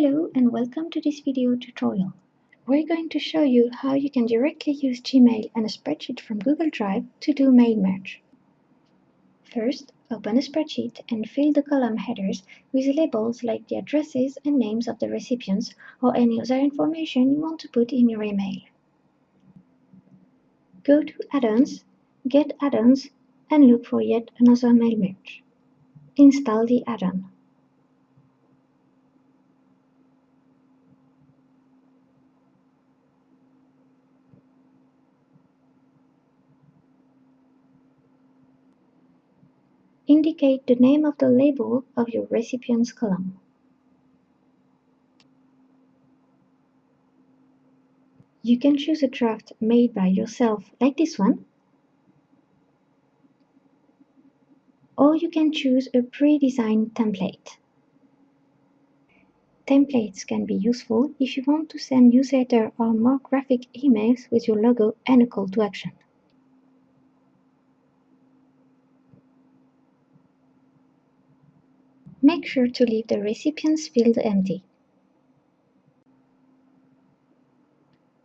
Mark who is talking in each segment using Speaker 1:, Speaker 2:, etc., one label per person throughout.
Speaker 1: Hello and welcome to this video tutorial. We're going to show you how you can directly use Gmail and a spreadsheet from Google Drive to do mail merge. First, open a spreadsheet and fill the column headers with labels like the addresses and names of the recipients or any other information you want to put in your email. Go to Add-ons, Get Add-ons and look for yet another mail merge. Install the add-on. Indicate the name of the label of your recipient's column. You can choose a draft made by yourself like this one, or you can choose a pre-designed template. Templates can be useful if you want to send newsletter or more graphic emails with your logo and a call to action. Make sure to leave the recipient's field empty.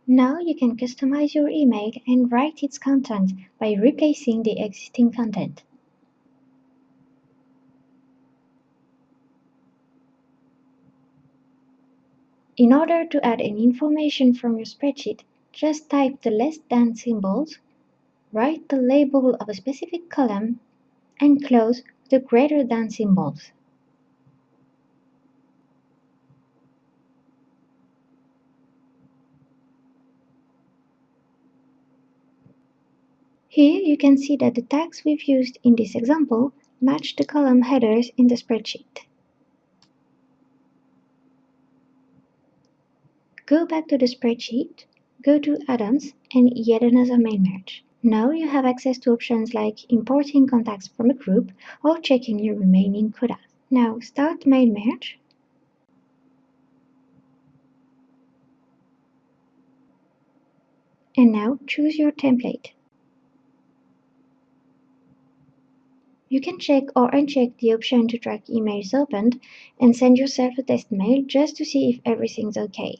Speaker 1: Now you can customize your email and write its content by replacing the existing content. In order to add any information from your spreadsheet, just type the less than symbols, write the label of a specific column, and close the greater than symbols. Here you can see that the tags we've used in this example match the column headers in the spreadsheet. Go back to the spreadsheet, go to Add-ons and yet another mail merge. Now you have access to options like importing contacts from a group or checking your remaining quotas. Now start mail merge and now choose your template. You can check or uncheck the option to track emails opened and send yourself a test mail just to see if everything's okay.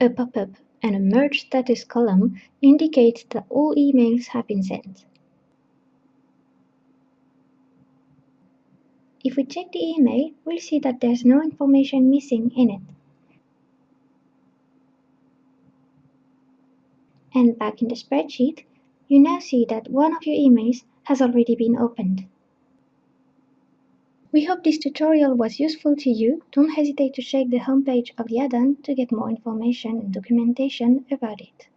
Speaker 1: A pop-up and a merge status column indicate that all emails have been sent. If we check the email, we'll see that there's no information missing in it. And back in the spreadsheet, you now see that one of your emails has already been opened. We hope this tutorial was useful to you. Don't hesitate to check the homepage of the add-on to get more information and documentation about it.